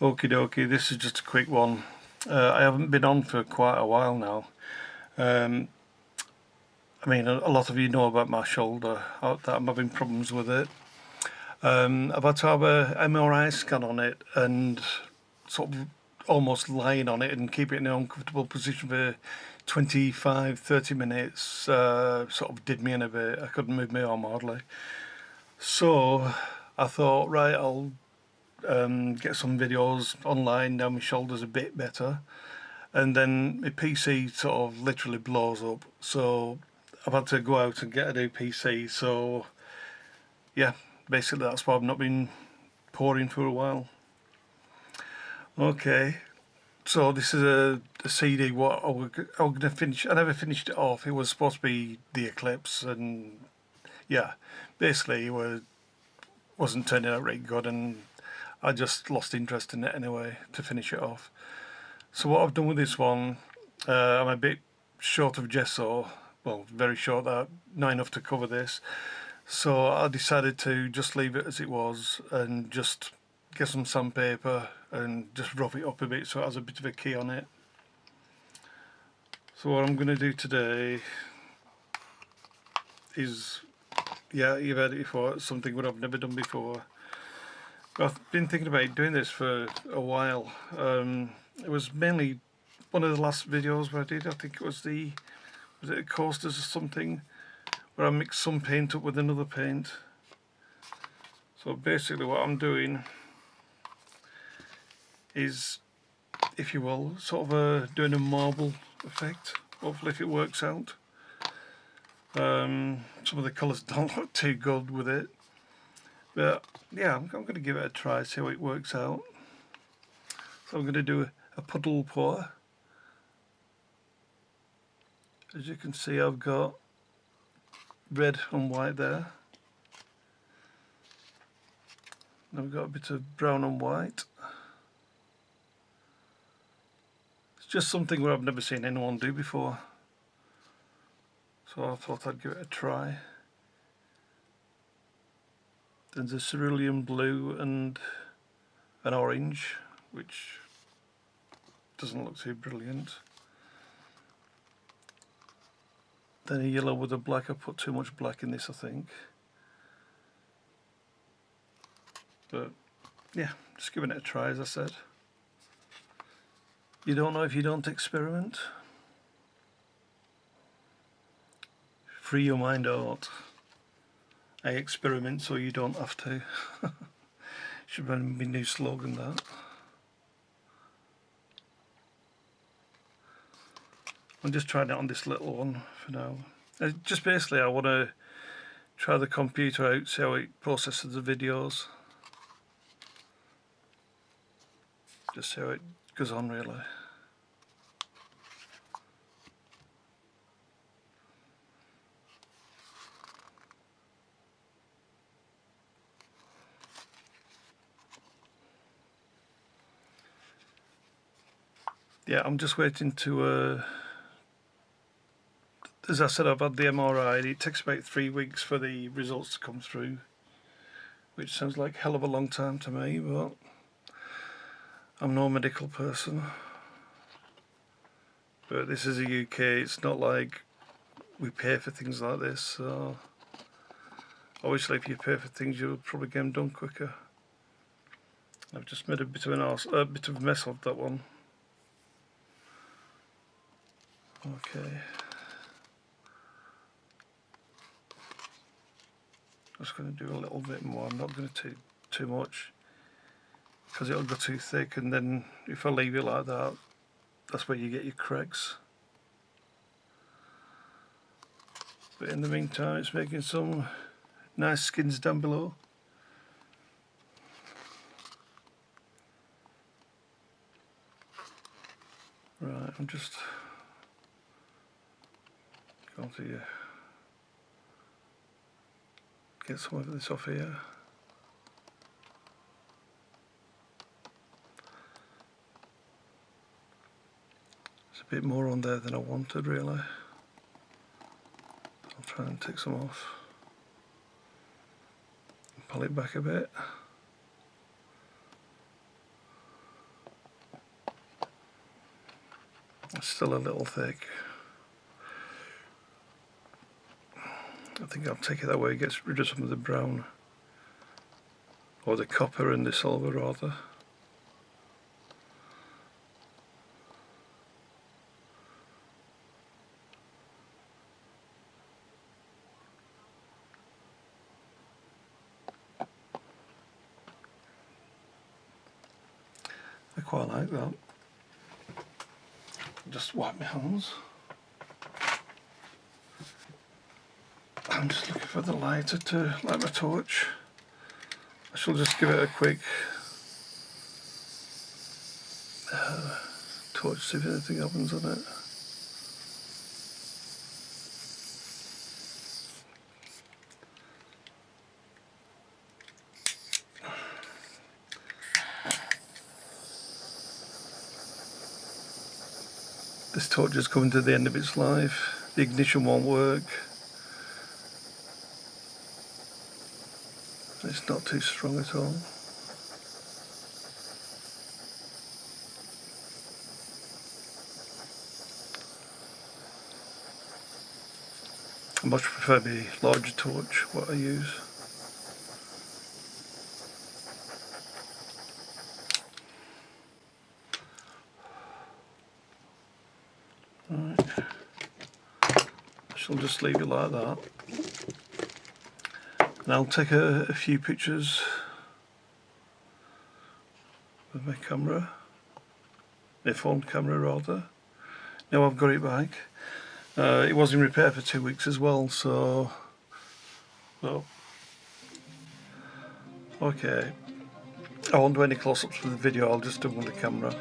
Okie dokie, this is just a quick one. Uh, I haven't been on for quite a while now. Um, I mean, a, a, lot of you know about my shoulder, uh, that I'm having problems with it. Um, I've had to have a MRI scan on it and sort of almost lying on it and keep it in an uncomfortable position for 25 30 minutes uh, sort of did me in a bit I couldn't move my arm hardly so I thought right I'll um, get some videos online now my shoulders a bit better. And then my PC sort of literally blows up. So I've had to go out and get a new PC so yeah basically that's why I've not been pouring for a while. Okay. So this is a, a CD what I was, I was gonna finish I never finished it off. It was supposed to be the Eclipse and yeah. Basically it was wasn't turning out very good and I just lost interest in it anyway to finish it off. So what I've done with this one, uh, I'm a bit short of gesso, well very short, uh, not enough to cover this. So I decided to just leave it as it was and just get some sandpaper and just rough it up a bit so it has a bit of a key on it. So what I'm going to do today is, yeah, you've heard it before, something that I've never done before. I've been thinking about doing this for a while. Um, it was mainly one of the last videos where I did, I think it was the, was it coasters or something, where I mixed some paint up with another paint. So basically what I'm doing is, if you will, sort of a, doing a marble effect, hopefully if it works out. Um, some of the colours don't look too good with it but yeah, I'm, I'm going to give it a try, see how it works out. So I'm going to do a, a puddle pour. As you can see, I've got red and white there. Now we've got a bit of brown and white. It's just something where I've never seen anyone do before. So I thought I'd give it a try. There's a cerulean blue and an orange, which doesn't look too brilliant. Then a yellow with a black. I put too much black in this, I think. But yeah, just giving it a try, as I said. You don't know if you don't experiment. Free your mind out. I experiment so you don't have to. Should be my new slogan that. I'm just trying it on this little one for now. Uh, just basically I want to try the computer out, see how it processes the videos. Just see how it goes on really. Yeah I'm just waiting to uh, as I said I've had the MRI it takes about three weeks for the results to come through which sounds like hell of a long time to me but I'm no medical person. But this is the UK it's not like we pay for things like this so obviously if you pay for things you'll probably get them done quicker. I've just made a bit of an arse, a bit of a mess of that one Okay. Just going to do a little bit more. I'm not going to do too much because it'll go too thick and then if I leave it like that that's where you get your cracks. But in the meantime it's making some nice skins down below. Right, I'm just going to get some of this off here. There's a bit more on there than I wanted really. I'll try and take some off. pull it back a bit. It's still a little thick. Think I'll take it that way, it gets rid of some of the brown or the copper and the silver rather. I quite like that. Just wipe my hands. I'm just looking for the lighter to light my torch. I shall just give it a quick uh, torch, see if anything happens on it. This torch is coming to the end of its life. The ignition won't work. It's not too strong at all. I much prefer the larger torch, what I use. Right. I shall just leave it like that. And I'll take a, a few pictures with my camera, my phone camera rather. Now I've got it back. Uh, it was in repair for two weeks as well, so well, okay. I won't do any close-ups for the video, I'll just do with the camera.